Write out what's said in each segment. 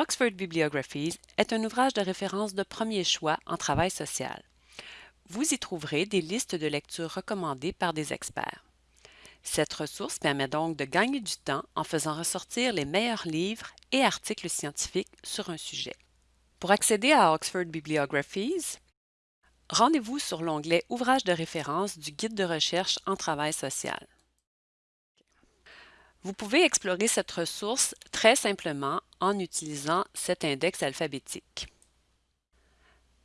Oxford Bibliographies est un ouvrage de référence de premier choix en travail social. Vous y trouverez des listes de lectures recommandées par des experts. Cette ressource permet donc de gagner du temps en faisant ressortir les meilleurs livres et articles scientifiques sur un sujet. Pour accéder à Oxford Bibliographies, rendez-vous sur l'onglet Ouvrages de référence du Guide de recherche en travail social. Vous pouvez explorer cette ressource très simplement en utilisant cet index alphabétique.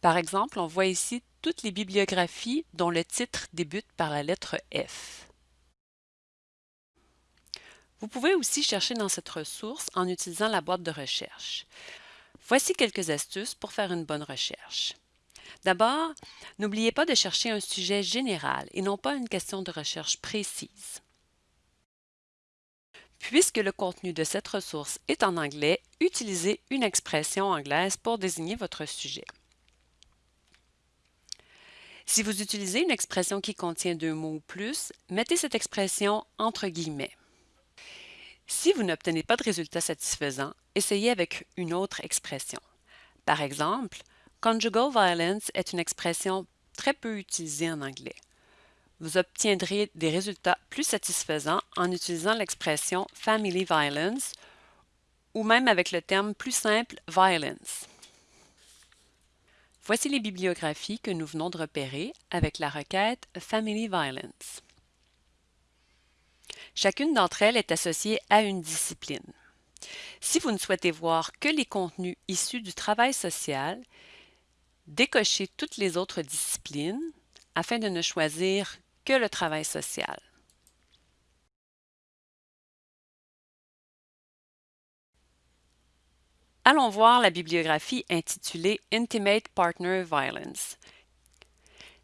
Par exemple, on voit ici toutes les bibliographies dont le titre débute par la lettre F. Vous pouvez aussi chercher dans cette ressource en utilisant la boîte de recherche. Voici quelques astuces pour faire une bonne recherche. D'abord, n'oubliez pas de chercher un sujet général et non pas une question de recherche précise. Puisque le contenu de cette ressource est en anglais, utilisez une expression anglaise pour désigner votre sujet. Si vous utilisez une expression qui contient deux mots ou plus, mettez cette expression entre guillemets. Si vous n'obtenez pas de résultat satisfaisant, essayez avec une autre expression. Par exemple, conjugal violence est une expression très peu utilisée en anglais. Vous obtiendrez des résultats plus satisfaisants en utilisant l'expression family violence ou même avec le terme plus simple violence. Voici les bibliographies que nous venons de repérer avec la requête Family Violence. Chacune d'entre elles est associée à une discipline. Si vous ne souhaitez voir que les contenus issus du travail social, décochez toutes les autres disciplines afin de ne choisir que le travail social. Allons voir la bibliographie intitulée Intimate Partner Violence.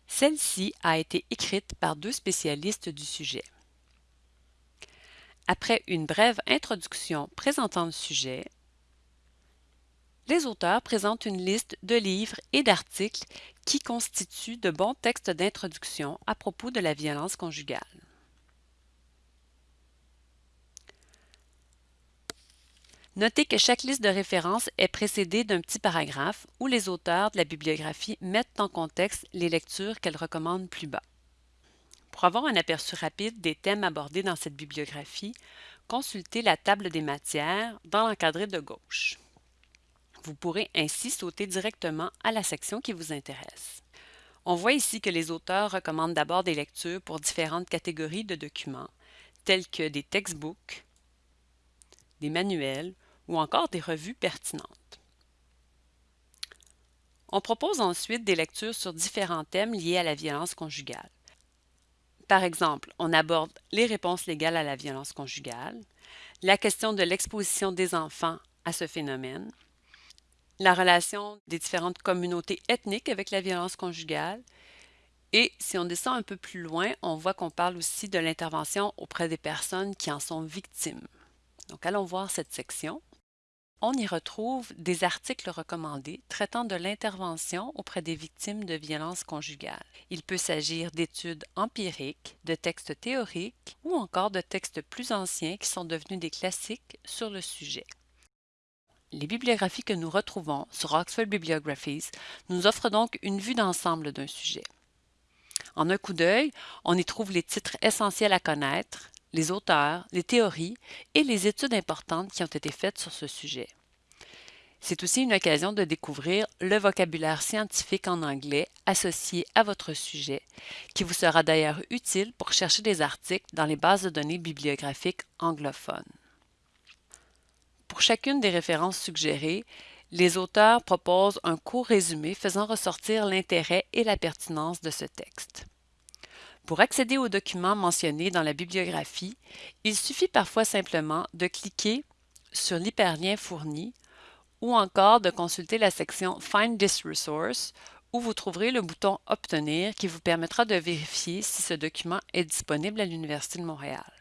Celle-ci a été écrite par deux spécialistes du sujet. Après une brève introduction présentant le sujet, les auteurs présentent une liste de livres et d'articles qui constituent de bons textes d'introduction à propos de la violence conjugale. Notez que chaque liste de références est précédée d'un petit paragraphe où les auteurs de la bibliographie mettent en contexte les lectures qu'elles recommandent plus bas. Pour avoir un aperçu rapide des thèmes abordés dans cette bibliographie, consultez la table des matières dans l'encadré de gauche. Vous pourrez ainsi sauter directement à la section qui vous intéresse. On voit ici que les auteurs recommandent d'abord des lectures pour différentes catégories de documents, tels que des textbooks, des manuels ou encore des revues pertinentes. On propose ensuite des lectures sur différents thèmes liés à la violence conjugale. Par exemple, on aborde les réponses légales à la violence conjugale, la question de l'exposition des enfants à ce phénomène, la relation des différentes communautés ethniques avec la violence conjugale, et si on descend un peu plus loin, on voit qu'on parle aussi de l'intervention auprès des personnes qui en sont victimes. Donc allons voir cette section. On y retrouve des articles recommandés traitant de l'intervention auprès des victimes de violences conjugales. Il peut s'agir d'études empiriques, de textes théoriques ou encore de textes plus anciens qui sont devenus des classiques sur le sujet. Les bibliographies que nous retrouvons sur Oxford Bibliographies nous offrent donc une vue d'ensemble d'un sujet. En un coup d'œil, on y trouve les titres essentiels à connaître, les auteurs, les théories et les études importantes qui ont été faites sur ce sujet. C'est aussi une occasion de découvrir le vocabulaire scientifique en anglais associé à votre sujet, qui vous sera d'ailleurs utile pour chercher des articles dans les bases de données bibliographiques anglophones. Pour chacune des références suggérées, les auteurs proposent un court résumé faisant ressortir l'intérêt et la pertinence de ce texte. Pour accéder aux documents mentionnés dans la bibliographie, il suffit parfois simplement de cliquer sur l'hyperlien fourni ou encore de consulter la section Find this resource où vous trouverez le bouton Obtenir qui vous permettra de vérifier si ce document est disponible à l'Université de Montréal.